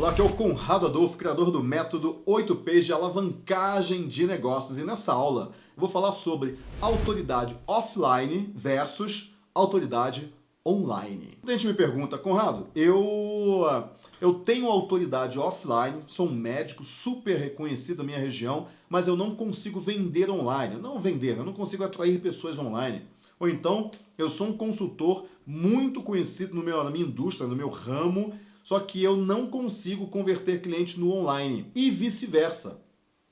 Olá, aqui é o Conrado Adolfo, criador do método 8Ps de alavancagem de negócios. E nessa aula eu vou falar sobre autoridade offline versus autoridade online. A gente me pergunta, Conrado, eu, eu tenho autoridade offline, sou um médico super reconhecido na minha região, mas eu não consigo vender online. Não vender, eu não consigo atrair pessoas online. Ou então, eu sou um consultor muito conhecido no meu, na minha indústria, no meu ramo, só que eu não consigo converter cliente no online e vice-versa.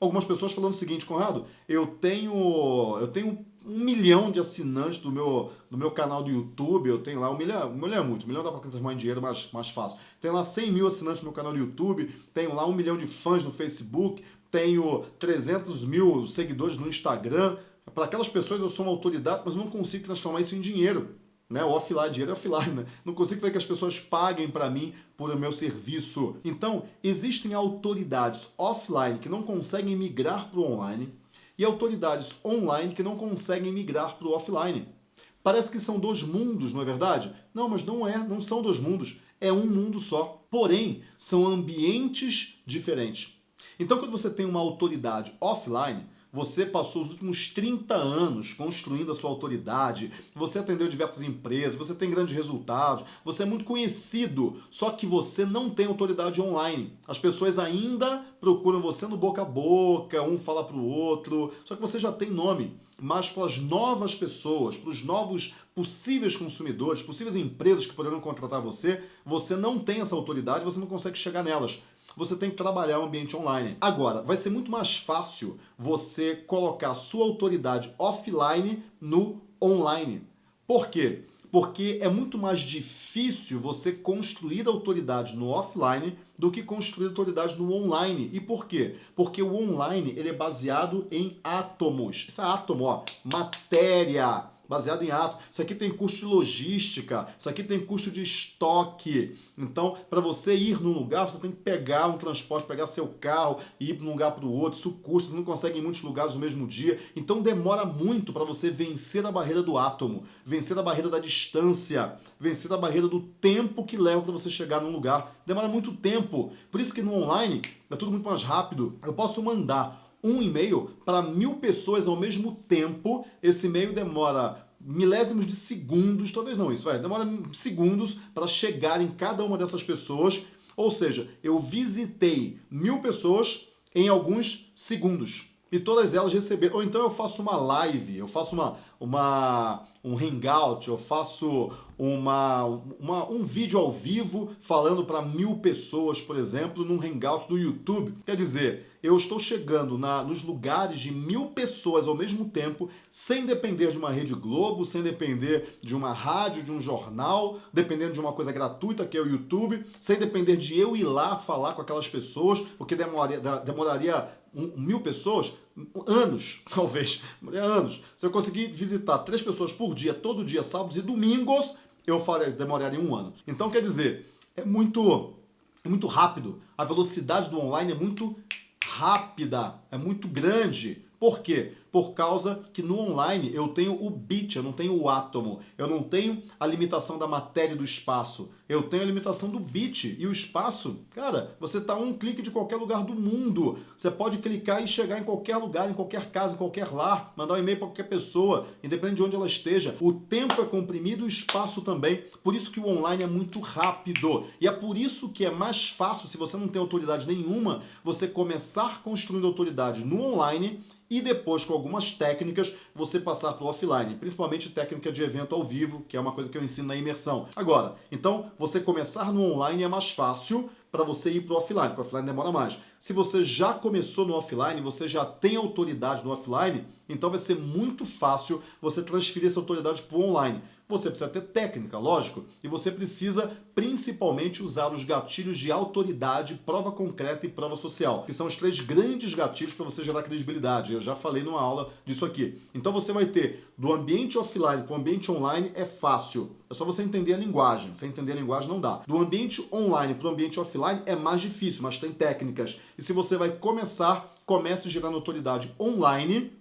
Algumas pessoas falando o seguinte, Conrado, eu tenho, eu tenho um milhão de assinantes do meu, do meu canal do YouTube, eu tenho lá um milhão, um milhão é muito, um milhão dá para transformar em dinheiro mais, mais fácil. Tenho lá 100 mil assinantes no meu canal do YouTube, tenho lá um milhão de fãs no Facebook, tenho 300 mil seguidores no Instagram. Para aquelas pessoas eu sou uma autoridade, mas não consigo transformar isso em dinheiro né? O offline, dinheiro é offline, né? Não consigo fazer que as pessoas paguem para mim por o meu serviço. Então, existem autoridades offline que não conseguem migrar para o online e autoridades online que não conseguem migrar para o offline. Parece que são dois mundos, não é verdade? Não, mas não é, não são dois mundos. É um mundo só. Porém, são ambientes diferentes. Então, quando você tem uma autoridade offline, você passou os últimos 30 anos construindo a sua autoridade, você atendeu diversas empresas, você tem grandes resultados, você é muito conhecido, só que você não tem autoridade online. As pessoas ainda procuram você no boca a boca, um fala para o outro, só que você já tem nome. Mas para as novas pessoas, para os novos possíveis consumidores, possíveis empresas que poderão contratar você, você não tem essa autoridade, você não consegue chegar nelas você tem que trabalhar o ambiente online. Agora, vai ser muito mais fácil você colocar sua autoridade offline no online. Por quê? Porque é muito mais difícil você construir autoridade no offline do que construir autoridade no online. E por quê? Porque o online ele é baseado em átomos. Isso é átomo, ó, matéria baseado em ato. Isso aqui tem custo de logística, isso aqui tem custo de estoque. Então, para você ir num lugar, você tem que pegar um transporte, pegar seu carro e ir de um lugar para o outro. Isso custa, você não consegue em muitos lugares no mesmo dia. Então, demora muito para você vencer a barreira do átomo, vencer a barreira da distância, vencer a barreira do tempo que leva para você chegar num lugar. Demora muito tempo. Por isso que no online é tudo muito mais rápido. Eu posso mandar um e-mail para mil pessoas ao mesmo tempo. Esse e-mail demora milésimos de segundos, talvez não isso, vai, demora segundos para chegar em cada uma dessas pessoas. Ou seja, eu visitei mil pessoas em alguns segundos. E todas elas receberam. Ou então eu faço uma live, eu faço uma, uma, um hangout, eu faço uma, uma, um vídeo ao vivo falando para mil pessoas, por exemplo, num hangout do YouTube. Quer dizer, eu estou chegando na, nos lugares de mil pessoas ao mesmo tempo, sem depender de uma rede Globo, sem depender de uma rádio, de um jornal, dependendo de uma coisa gratuita que é o YouTube, sem depender de eu ir lá falar com aquelas pessoas, porque demoraria, demoraria mil pessoas, anos, talvez, anos. Se eu conseguir visitar três pessoas por dia, todo dia, sábados e domingos, eu faria, demoraria um ano. Então, quer dizer, é muito, é muito rápido. A velocidade do online é muito rápida, é muito grande. Por quê? Por causa que no online eu tenho o bit, eu não tenho o átomo, eu não tenho a limitação da matéria do espaço, eu tenho a limitação do bit e o espaço. Cara, você está um clique de qualquer lugar do mundo. Você pode clicar e chegar em qualquer lugar, em qualquer casa, em qualquer lar, mandar um e-mail para qualquer pessoa, independente de onde ela esteja. O tempo é comprimido e o espaço também. Por isso que o online é muito rápido. E é por isso que é mais fácil, se você não tem autoridade nenhuma, você começar construindo autoridade no online e depois, com algumas técnicas, você passar para o offline, principalmente técnica de evento ao vivo, que é uma coisa que eu ensino na imersão. Agora, então, você começar no online é mais fácil para você ir para o offline, porque o offline demora mais. Se você já começou no offline, você já tem autoridade no offline, então vai ser muito fácil você transferir essa autoridade para o online. Você precisa ter técnica, lógico, e você precisa principalmente usar os gatilhos de autoridade, prova concreta e prova social, que são os três grandes gatilhos para você gerar credibilidade. Eu já falei numa aula disso aqui. Então você vai ter do ambiente offline para o ambiente online é fácil. É só você entender a linguagem. Sem entender a linguagem não dá. Do ambiente online para o ambiente offline é mais difícil, mas tem técnicas. E se você vai começar, comece gerando autoridade online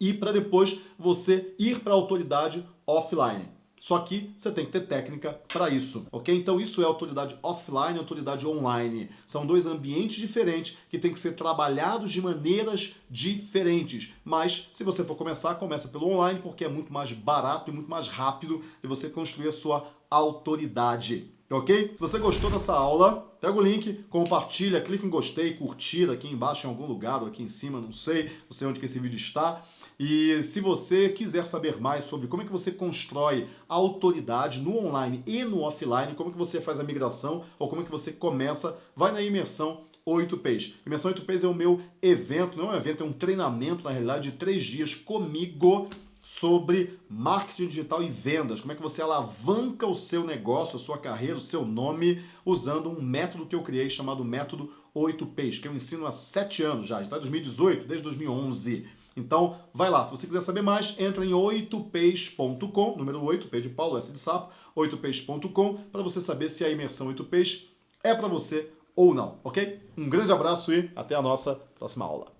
e para depois você ir para a autoridade offline. Só que você tem que ter técnica para isso, ok? Então isso é autoridade offline e autoridade online. São dois ambientes diferentes que têm que ser trabalhados de maneiras diferentes. Mas se você for começar, começa pelo online porque é muito mais barato e muito mais rápido de você construir a sua autoridade. Ok? Se você gostou dessa aula, pega o link, compartilha, clica em gostei, curtir aqui embaixo em algum lugar ou aqui em cima, não sei, não sei onde que esse vídeo está. E se você quiser saber mais sobre como é que você constrói autoridade no online e no offline, como é que você faz a migração ou como é que você começa, vai na imersão 8Ps. Imersão 8Ps é o meu evento, não é um evento, é um treinamento, na realidade, de três dias comigo sobre marketing digital e vendas. Como é que você alavanca o seu negócio, a sua carreira, o seu nome, usando um método que eu criei chamado método 8Ps, que eu ensino há sete anos já, está 2018, desde 2011. Então, vai lá. Se você quiser saber mais, entra em 8peixes.com, número 8, P de Paulo, S de sapo, 8peixes.com, para você saber se a imersão 8 peixes é para você ou não, ok? Um grande abraço e até a nossa próxima aula.